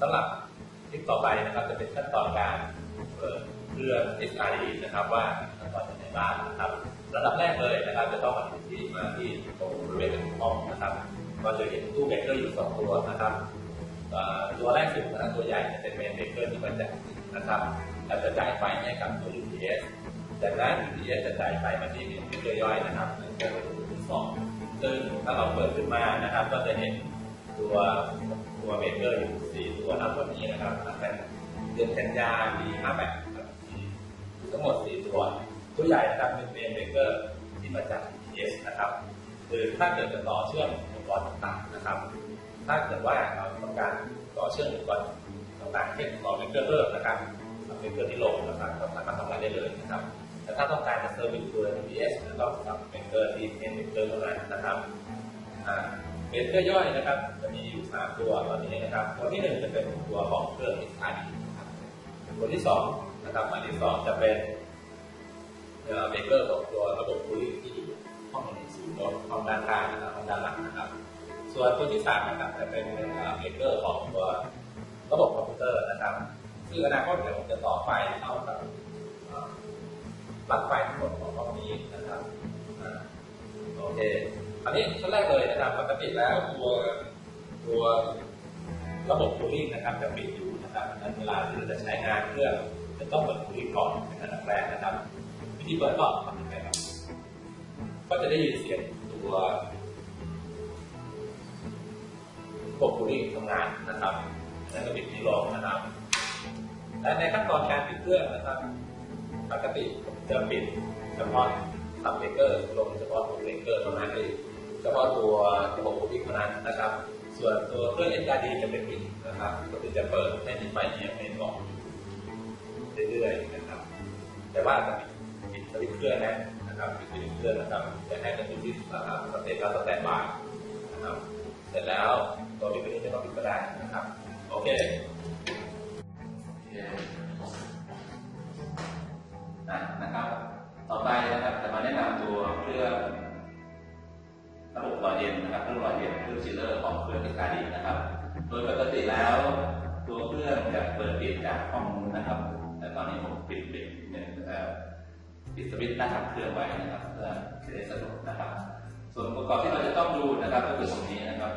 สำหรับคลิปต่อไปนะครับจะเป็นขั้นตอนการเปิดเครื่อง SRE นะครับ ว่าขั้นตอนเป็นยังไงบ้างนะครับอันดับแรกเลยนะครับ จะต้องมาที่มาที่ตรงบริเวณห้องนะครับก็จะเห็นตู้เบรกเกอร์อยู่สองตัวนะครับตัวแรกสุดนะตัวใหญ่จะเป็น main เบรกเกอร์ที่มาจากนะครับแล้วจะจ่ายไฟให้กับตัว UPS จากนั้น UPS จะจ่ายไฟมาที่ main เบรกเกอร์ย่อยนะครับนั่นก็คือตัวสองซึ่งถ้าเราเปิดขึ้นมานะครับ ก็จะเห็นตัว ตัวเบรกเกอร์อยู่สี่ตัวนะตัวนี้นะครับเป็นเดือนกันยาปี58ครับทั้งหมดสี่ตัว ตัวใหญ่นะครับเป็น main เบรกเกอร์ที่มาจาก UPS นะครับคือถ้าเกิดจะต่อเชื่อมอุปกรณ์ต่างๆนะครับ ถ้าเกิดว่าเราต้องการต่อเชื่อมอุปกรณ์ต่างๆเช่นต่อเบรกเกอร์เพิ่มนะครับเบรกเกอร์ที่ลงนะครับก็สามารถทำงานได้เลยนะครับแต่ถ้าต้องการจะ service ตัว UPS ก็ทำเบรกเกอร์ที่เป็นเบรกเกอร์เท่านั้นนะครับอ่า เบรกเกอร์ย่อยนะครับ จะมีอยู่สามตัวตอนนี้นะครับ ตัวที่หนึ่งจะเป็นตัวของเครื่อง XRD นะครับตัวที่สองนะครับอันที่สองจะเป็นเบรกเกอร์ของตัวระบบ cooling ที่อยู่ห้องศูนย์รถห้องด้านข้างนะครับห้องด้านหลังนะครับ ส่วนตัวที่สามนะครับจะเป็นเบรกเกอร์ของตัวระบบคอมพิวเตอร์นะครับซึ่งอนาคตเดี๋ยวผมจะต่อไฟเข้ากับปลั๊กไฟทั้งหมดของห้องนี้นะครับโอเค อันนี้ขั้นแรกเลยนะครับปกติแล้วตัวตัวระบบคูลิ่งนะครับจะปิดอยู่นะครับนั้นเวลาที่เราจะใช้งานเครื่องจะต้องเปิดคูลิ่งก่อนเป็นอันดับแรกนะครับ วิธีเปิดก็ทำยังไงครับก็จะได้ยินเสียงตัวระบบคูลิ่งทำงานนะครับแล้วก็ปิดที่ลงนะครับและในขั้นตอนการปิดเครื่องนะครับปกติจะปิดเฉพาะซับเบรกเกอร์ลงเฉพาะตัวเบรกเกอร์เท่านั้นเอง เฉพาะตัวระบบคูลิ่งเท่านั้นนะครับ ส่วนตัวเครื่อง SRD จะเป็นปิดนะครับก็คือจะเปิดให้มีไฟเนี้ยเป็นบอกเรื่อยๆนะครับ แต่ว่าจะปิดสวิตช์เครื่องนะนะครับปิดสวิตช์เครื่องนะครับจะให้เป็นที่นะครับสเตตแล้วสแตนบายนะครับ เสร็จแล้วตัวปิดนี้จะต้องปิดก็ได้นะครับ โอเคโอเคอะนะครับ ต่อไปนะครับจะมาแนะนำตัวเครื่อง ระบบหล่อเย็นนะครับเครื่องหล่อเย็นเครื่องชิลเลอร์ของเครื่องติดกาดีนะครับ โดยปกติแล้ว ตัวเครื่องจะเปิดปิดจากห้องนู้นะครับ แต่ตอนนี้ผมปิดปิดเนี่ยเอ่อปิดสวิตช์หน้าทำเครื่องไว้นะครับเพื่อจะได้สะดวกนะครับ ส่วนอุปกรณ์ที่เราจะต้องดูนะครับก็คือตรงนี้นะครับ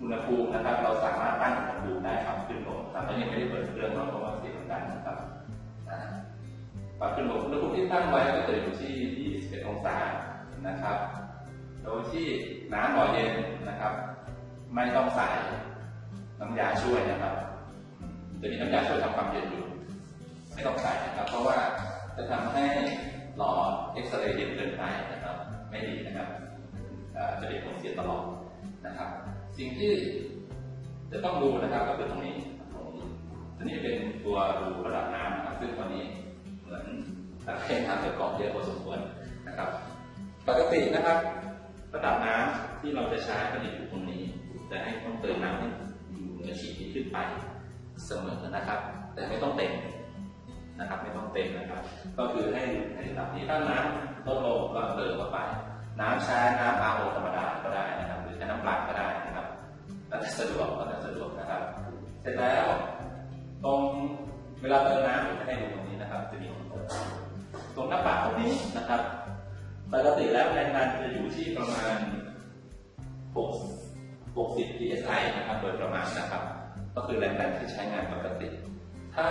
อุณหภูมินะครับ เราสามารถตั้งอุณหภูมิได้ครับขึ้นลงครับแล้วยังไม่ได้เปิดเครื่องเนาเพราะว่าเสียงดังนะครับอ่าปรับขึ้นลงอุณหภูมิที่ตั้งไว้ก็จะอยู่ที่ 21 องศานะครับ โดยที่น้ำหล่อเย็นนะครับ ไม่ต้องใส่น้ำยาช่วยนะครับ จะมีน้ำยาช่วยทำความเย็นอยู่ ไม่ต้องใส่นะครับ เพราะว่าจะทำให้หลอดเอ็กซเรย์เย็นเกินไปนะครับ ไม่ดีนะครับจะเป็นผลเสียตลอดนะครับ สิ่งที่จะต้องดูนะครับก็คือตรงนี้ตรงนี้ตัวนี้เป็นตัวดูระดับน้ำนะครับซึ่งตอนนี้เหมือนนักเล่นน้ำจะเกาะเยอะพอสมควรนะครับ ปกตินะครับ ระดับน้ำที่เราจะใช้ก็จะอยู่ตรงนี้จะให้ต้องเติมน้ำให้อยู่เหนือขีดที่ขึ้นไปเสมอนะครับ แต่ไม่ต้องเต็มนะครับ ไม่ต้องเต็มนะครับ ก็คือให้อยู่ในระดับนี้ถ้าน้ำลดลงก็เติมเข้าไป น้ำใช้น้ำอาโอธรรมดาก็ได้นะครับ หรือใช้น้ำเปล่าก็ได้นะครับแล้วแต่สะดวกแล้วแต่สะดวกนะครับ เสร็จแล้วตรงเวลาเติมน้ำผมจะให้ดูตรงนี้นะครับ จะมีคนเติมตรงหน้าปากตรงนี้นะครับ ปกติแล้วแรงดันจะอยู่ที่ประมาณ6 60 psi นะครับโดยประมาณนะครับ ก็คือแรงดันที่ใช้งานปกติ ถ้า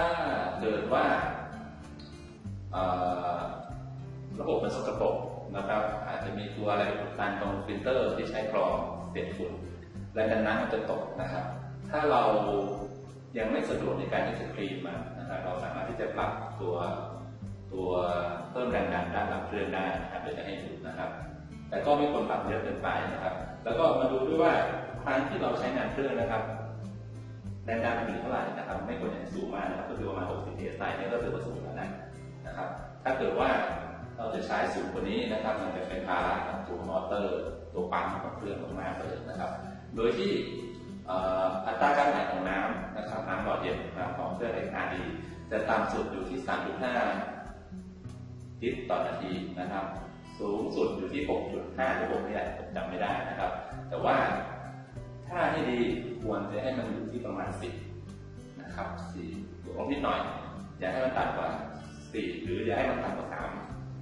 เกิดว่าระบบมันสกปรกนะครับ อาจจะมีตัวอะไรอุดตันตรงฟิลเตอร์ที่ใช้กรองเศษฝุ่นแรงดันน้ำมันจะตกนะครับ ถ้าเรายังไม่สะดวกในการที่จะ clean มันนะครับเราสามารถที่จะปรับตัว ตัวเพิ่มแรงดันด้านหลังเครื่องได้นะครับเดี๋ยวจะให้ดูนะครับ แต่ก็ไม่ควรปรับเยอะเกินไปนะครับ แล้วก็มาดูด้วยว่าครั้งที่เราใช้งานเครื่องนะครับแรงดันมันอยู่เท่าไหร่นะครับ ไม่ควรจะสูงมากนะครับก็คือประมาณ 60 psi เนี่ยก็ถือว่าสูงแล้วนะนะครับ ถ้าเกิดว่าเราจะใช้สูงกว่านี้นะครับมันจะเป็นภาระกับตัวมอเตอร์ ตัวปั๊มของเครื่องมากๆเลยนะครับ โดยที่อัตราการไหลของน้ำนะครับน้ำหลอดเย็นนะครับของเครื่องไอคาดีจะต่ำสุดอยู่ที่ 3.5 ลิตรต่อนาทีนะครับ สูงสุดอยู่ที่ 6.5หรือ6นี่แหละผมจำไม่ได้นะครับ แต่ว่าถ้าให้ดีควรจะให้มันอยู่ที่ประมาณ 10 นะครับสี่บวลบนิดหน่อย อย่าให้มันต่ำกว่าสี่หรืออย่าให้มันต่ำกว่าสาม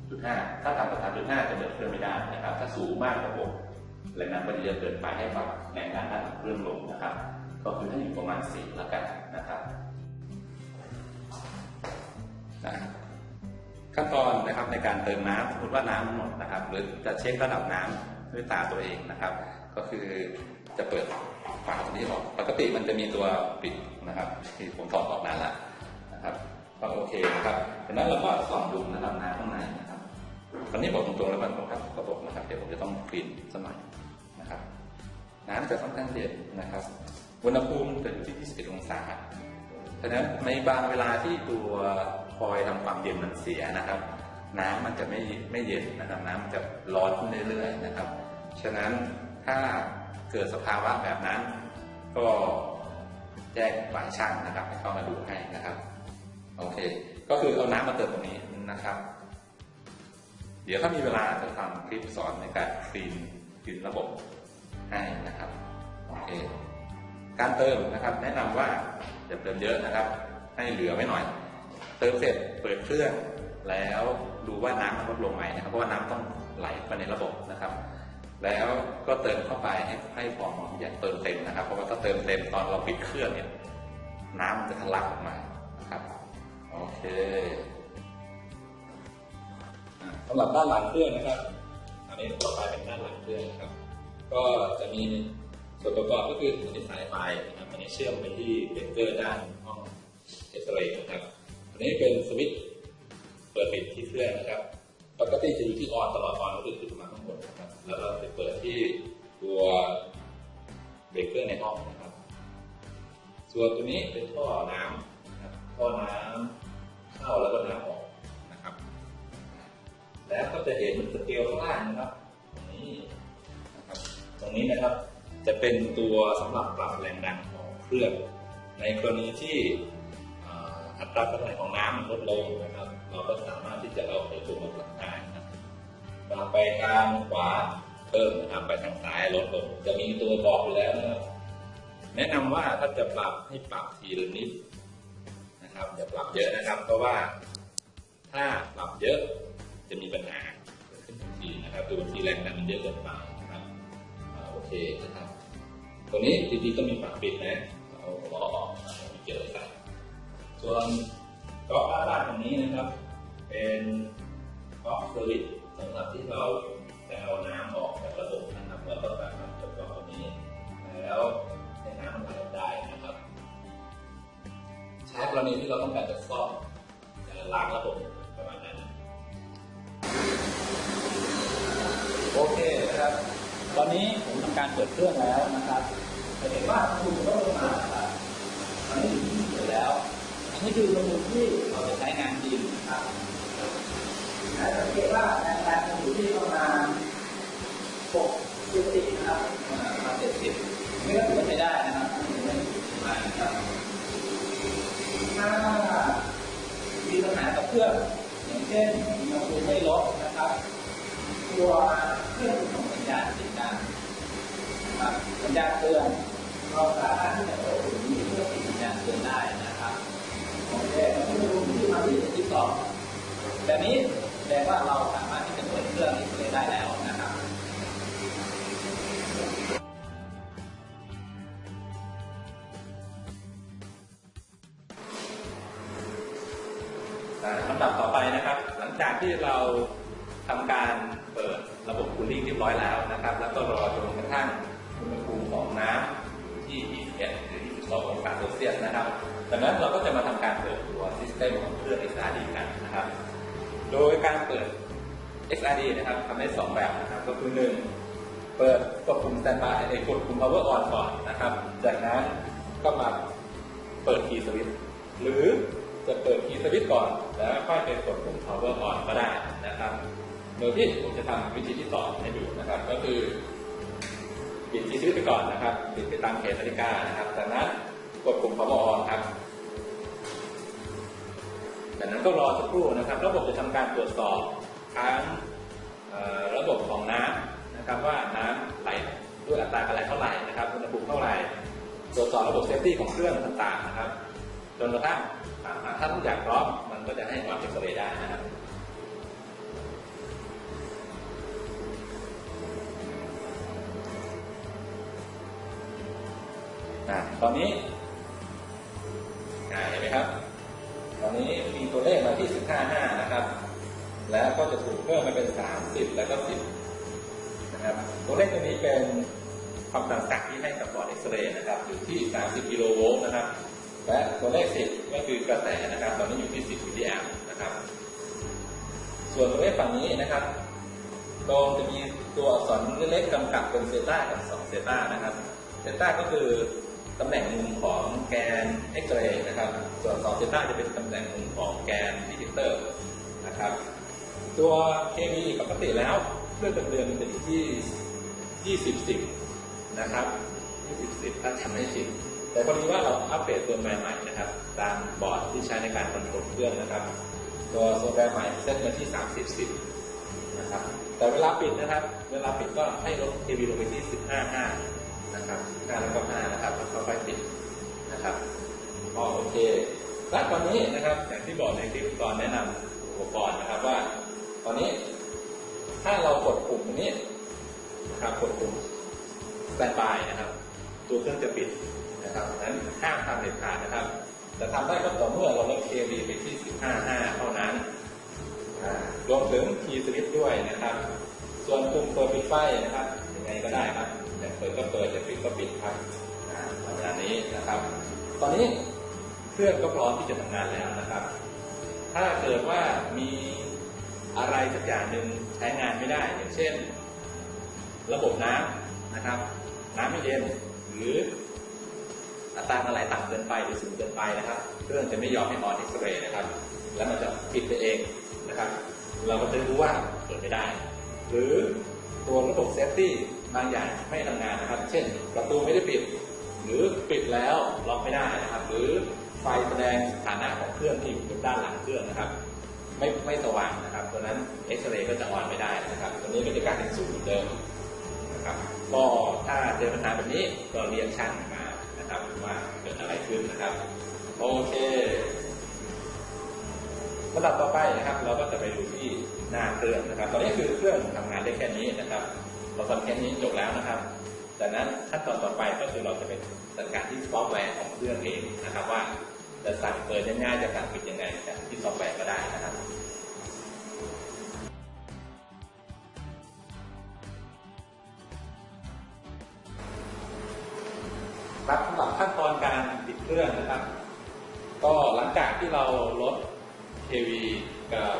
จุดห้าถ้าต่ำกว่าสามจุดห้าจะเดินเครื่องไม่ได้นะครับ ถ้าสูงมากกว่าหกแรงน้ำก็จะเยอะเกินไปให้ปรับแรงน้ำด้านเครื่องลงนะครับ ก็คือถ้าอยู่ประมาณสี่แล้วกันนะครับนะ ขั้นตอนนะครับในการเติมน้ำสมมติว่าน้ำหมดนะครับ หรือจะเช็คระดับน้ำด้วยตาตัวเองนะครับ ก็คือจะเปิดฝาตัวนี้ออกปกติมันจะมีตัวปิดนะครับ ที่ผมถอดออกนานแล้วนะครับก็โอเคนะครับจากนั้นเราก็ส่องดูระดับน้ำข้างในนะครับ ตอนนี้บอกตรงๆแล้วมันต้องครับกระบอกนะครับเดี๋ยวผมจะต้องคลีนสมัยนะครับ น้ำจะค่อนข้างเย็นนะครับอุณหภูมิจะอยู่ที่ 21 องศาฉะนั้นในบางเวลาที่ตัว คอยทำความเย็นมันเสียนะครับ น้ำมันจะไม่ไม่เย็นนะครับ น้ำมันจะร้อนขึ้นเรื่อยๆนะครับ ฉะนั้นถ้าเกิดสภาวะแบบนั้น ก็แจ้งฝ่ายช่างนะครับให้เข้ามาดูให้นะครับโอเค ก็คือเอาน้ำมาเติมตรงนี้นะครับ เดี๋ยวถ้ามีเวลาจะทำคลิปสอนในการคลีนคลีนระบบให้นะครับโอเคการเติมนะครับ แนะนำว่าอย่าเติมเยอะนะครับ ให้เหลือไว้หน่อย ติมเสร็จเปิดเครื่อง แล้วดูว่าน้ำมันลดลงไหมนะครับเพราะว่าน้ำต้องไหลไปในระบบนะครับ แล้วก็เติมเข้าไปให้ให้พอเหมาะอย่าเติมเต็มนะครับ เพราะว่าถ้าเติมเต็มตอนเราปิดเครื่องเนี่ยน้ำมันจะทะลักออกมานะครับโอเคสำหรับด้านหลังเครื่องนะครับ อันนี้ต่อไปเป็นด้านหลังเครื่องนะครับ ก็จะมีส่วนประกอบก็คืออันนี้สายไฟนะครับอันนี้เชื่อมไปที่เบรกเกอร์ด้านห้องเอ็กซเรย์นะครับ อันนี้เป็นสวิตช์เปิดปิดที่เครื่องนะครับ ปกติจะอยู่ที่ออนตลอดออนก็คือขึ้นมาข้างบนนะครับ แล้วเราไปเปิดที่ตัวเบรกเกอร์ในห้องนะครับ ส่วนตัวนี้เป็นท่อน้ำนะครับท่อน้ำเข้าแล้วก็น้ำออกนะครับ แล้วก็จะเห็นสเกลข้างล่างนะครับตรงนี้นะครับ ตรงนี้นะครับจะเป็นตัวสำหรับปรับแรงดันของเครื่อง ในกรณีที่ ราการไหลของน้ำมันลดลงนะครับ เราก็สามารถที่จะเอาไปตัวมาปรับได้นะครับไปทางขวาเพิ่มนะครับไปทางซ้ายลดลงจะมีตัวบอกอยู่แล้วนะครับแนะนำว่าถ้าจะปรับให้ปรับทีละนิดนะครับอย่าปรับเยอะนะครับ เพราะว่าถ้าปรับเยอะจะมีปัญหาเกิดขึ้นทันทีนะครับคือบางทีแรงดันมันเยอะเกินไปนะครับโอเคนะครับตัวนี้จริงๆต้องมีฝาปิดนะเอาล้อออกนะครับไม่เกี่ยวกัน ส่วนก๊อกอาดาตรงนี้นะครับ เป็นก๊อกซอร์วิสสำหรับที่เราจะเอาน้ำออกจากระบบนะครับแล้วก็การทำจากก๊อกตัวนี้แล้วให้น้ำมันไหลได้นะครับใช้กรณีที่เราต้องการจะซ่อมจะล้างระบบประมาณนั้นโอเคนะครับ ตอนนี้ผมทำการเปิดเครื่องแล้วนะครับจะเห็นว่าอุณหภูมิลดลงมาครับตอนนี้อยู่ที่เดียวแล้ว อันนี้คืออุณหภูมิที่เราจะใช้งานจริงนะครับแต่สังเกตว่าแรงดันจะอยู่ที่ประมาณ60นะครับประมาณ70ไม่ก็ถือว่าใช้ได้นะครับไม่ได้ถือว่านะครับถ้ามีปัญหากับเครื่องอย่างเช่นอุณหภูมิไม่ลดนะครับ ตัว สองแบบนี้แปลว่าเรา XRD นะครับทำได้สองแบบนะครับ ก็คือหนึ่งเปิดกดปุ่ม standby ไอ้กดปุ่ม power on ก่อนนะครับ จากนั้นก็มาเปิด key switch หรือจะเปิด key switch ก่อน แล้วค่อยไปกดปุ่ม power on ก็ได้นะครับโดยที่ผมจะทำวิธีที่สองให้ดูนะครับ ก็คือปิด key switch ไปก่อนนะครับปิดไปตามเขตนาฬิกานะครับ จากนั้นกดปุ่ม power on ครับจากนั้นก็รอสักครู่นะครับ ระบบจะทำการตรวจสอบ ทั้งระบบของน้ำนะครับว่าน้ำไหลด้วยอัตราการไหลเท่าไหร่นะครับอุณหภูมิเท่าไหร่ตรวจสอบระบบ safety ของเครื่องต่างๆนะครับจนกระทั่งถ้าทุกอย่างพร้อมมันก็จะให้ on เอ็กซเรย์ได้นะครับอะตอนนี้เห็นไหมครับ ตอนนี้มีตัวเลขมาที่ 15.5 นะครับ แล้วก็จะถูกเพิ่มมาเป็น 30 แล้วก็ 10 นะครับ ตัวเลขตัวนี้เป็นความต่างศักย์ที่ให้กับหลอดเอ็กซเรย์นะครับ อยู่ที่ 30 กิโลโวลต์นะครับ และตัวเลข 10 ก็คือกระแสนะครับ ตอนนี้อยู่ที่ 10มิลลิแอมป์นะครับ ส่วนตัวเลขฝั่งนี้นะครับตรงจะมีตัวอักษรเล็กๆกำกับเป็นเซต้ากับ2เซต้านะครับเซต้าก็คือตำแหน่งมุมของแกนเอ็กซเรย์นะครับ ส่วน2 theta จะเป็นตำแหน่งมุมของแกน detector นะครับ ตัว kV ปกติแล้วเครื่องดำเนินมันจะอยู่ที่ 20 10 นะครับ 20 10 ถ้าจำไม่ผิดแต่พอดีว่าเราอัปเดตตัวใหม่ๆนะครับ ตามบอร์ดที่ใช้ในการ control เครื่องนะครับ ตัวโซแวร์ใหม่เซตมาที่ 30 10 นะครับ แต่เวลาปิดนะครับ เวลาปิดก็ให้ลด KB ลงไปที่ 15 5 นะครับ5แล้วก็5นะครับแล้วก็ค่อยปิดนะครับอ๋อโอเคและตอนนี้นะครับอย่างที่บอกในคลิปตอนแนะนำอุปกรณ์นะครับว่า ตอนนี้ถ้าเรากดปุ่มตรงนี้นะครับกดปุ่ม standby นะครับ ตัวเครื่องจะปิดนะครับนั้นห้ามทำเด็ดขาดนะครับ จะทำได้ก็ต่อเมื่อเราลด KB ไปที่ 15 5 เท่านั้นอ่ารวมถึงคีย์สวิตช์ด้วยนะครับ ส่วนปุ่มเปิดปิดไฟนะครับยังไงก็ได้ครับแต่เปิดก็เปิดแต่ปิดก็ปิดครับอ่าประมาณนี้นะครับ ตอนนี้เครื่องก็พร้อมที่จะทำงานแล้วนะครับ ถ้าเกิดว่ามี อะไรสักอย่างหนึ่งใช้งานไม่ได้ อย่างเช่น ระบบน้ำนะครับ น้ำไม่เย็นหรืออัตราการไหลต่ำเกินไปหรือสูงเกินไปนะครับ เครื่องจะไม่ยอมให้ on เอ็กซเรย์นะครับ แล้วมันจะปิดไปเองนะครับ เราก็จะรู้ว่าเปิดไม่ได้ หรือตัวระบบ safety บางอย่างไม่ทำงานนะครับ เช่น ประตูไม่ได้ปิด หรือปิดแล้วล็อกไม่ได้นะครับ หรือไฟแสดงสถานะของเครื่องที่อยู่ด้านหลังเครื่องนะครับ ไม่ไม่สว่างนะครับตัวนั้นเอ็กซเรย์ก็จะ on ไม่ได้นะครับตัวนี้ก็จะกลายเป็นศูนย์เหมือนเดิมนะครับก็ถ้าเจอปัญหาแบบนี้ก็เรียกช่างมานะครับว่าเกิดอะไรขึ้นนะครับโอเคอันดับต่อไปนะครับ เราก็จะไปดูที่หน้าเครื่องนะครับ ตอนนี้คือเครื่องทำงานได้แค่นี้นะครับ เราทำแค่นี้จบแล้วนะครับจากนั้นขั้นตอนต่อไปก็คือเราจะไปจัดการที่ซอฟต์แวร์ของเครื่องเองนะครับว่า จะสั่งเปิดยังไงจะสั่งปิดยังไงจากที่ซอฟต์แวร์ก็ได้นะครับครับสำหรับขั้นตอนการปิดเครื่องนะครับ ก็หลังจากที่เราลด kV กับ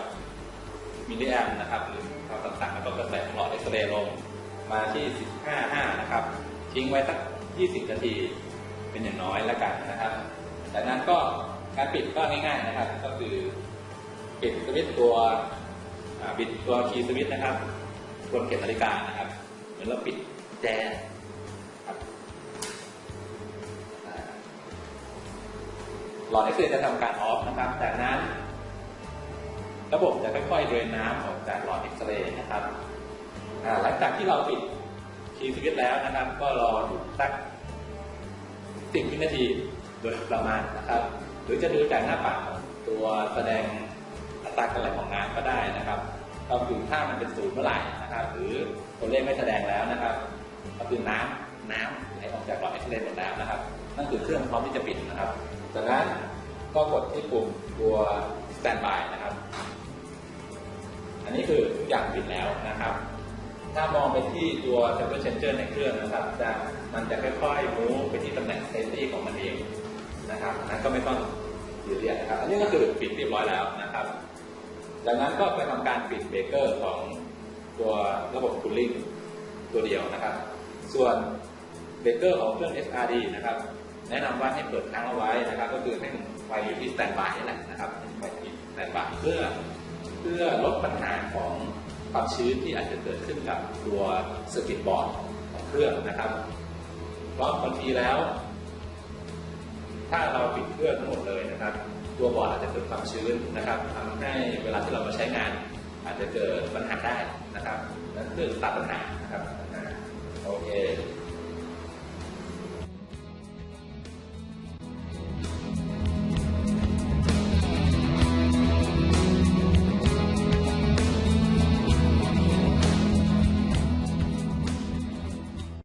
มิลลิแอมป์นะครับหรือความต่างศักย์แล้วก็กระแสของหลอดเอ็กซเรย์ลงมาที่ 15.5 นะครับ ทิ้งไว้สัก 20 นาที เป็นอย่างน้อยแล้วกันนะครับ การปิดก็ง่ายๆนะครับ ก็คือปิดสวิตช์ตัวปิดตัว key switch นะครับทวนเข็มนาฬิกานะครับ เหมือนเราปิดแจครับหลอดเอ็กซเรย์จะทำการออฟนะครับ จากนั้น ระบบจะค่อยๆเดินน้ำออกจากหลอดเอ็กซเรย์นะครับหลังจากที่เราปิดคีย์สวิตแล้วนะครับ ก็รออยู่สักสิบวินาทีโดยประมาณนะครับ หรือจะดูจากหน้าปัดตัวแสดงอัตราการไหลของน้ำก็ได้นะครับก็คือถ้ามันเป็นศูนย์เมื่อไหร่นะครับ หรือตัวเลขไม่แสดงแล้วนะครับ ก็คือน้ำน้ำไหลออกจากหลอดเอ็กซเรย์หมดแล้วนะครับ นั่นคือเครื่องพร้อมที่จะปิดนะครับ จากนั้นก็กดที่ปุ่มตัว standby นะครับ อันนี้คือทุกอย่างปิดแล้วนะครับ ถ้ามองไปที่ตัว temper changer ในเครื่องนะครับจะมันจะค่อยๆ move ไปที่ต นั้นก็ไม่ต้องยืดเรียดนะครับ อันนี้ก็คือปิดเรียบร้อยแล้วนะครับ จากนั้นก็ไปทำการปิดเบรกเกอร์ของตัวระบบ cooling ตัวเดียวนะครับ ส่วนเบรกเกอร์ของเครื่อง XRD นะครับ แนะนำว่าให้เปิดค้างเอาไว้นะครับ ก็คือให้ไฟอยู่ที่ standby นี่แหละนะครับไฟที่ standby เพื่อเพื่อลดปัญหาของความชื้นที่อาจจะเกิดขึ้นกับตัว circuit board ของเครื่องนะครับ เพราะบางทีแล้ว ถ้าเราปิดเครื่องทั้งหมดเลยนะครับ ตัวบอร์ดอาจจะเกิดความชื้นนะครับทำให้เวลาที่เรามาใช้งาน อาจจะเกิดปัญหาได้นะครับนั่นคือตัดปัญหานะครับโอเค